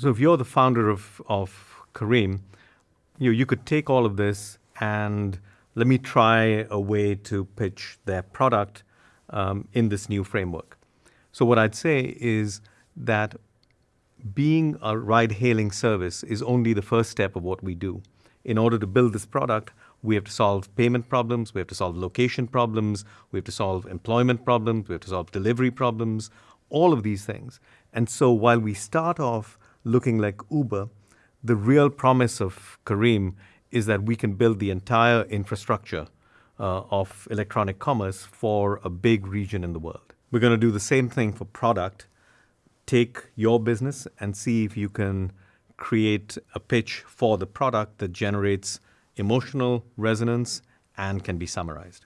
So if you're the founder of, of Careem, you, you could take all of this and let me try a way to pitch their product um, in this new framework. So what I'd say is that being a ride hailing service is only the first step of what we do. In order to build this product, we have to solve payment problems, we have to solve location problems, we have to solve employment problems, we have to solve delivery problems, all of these things. And so while we start off looking like Uber, the real promise of Careem is that we can build the entire infrastructure uh, of electronic commerce for a big region in the world. We're going to do the same thing for product. Take your business and see if you can create a pitch for the product that generates emotional resonance and can be summarized.